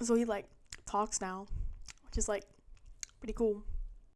so he like talks now which is like pretty cool.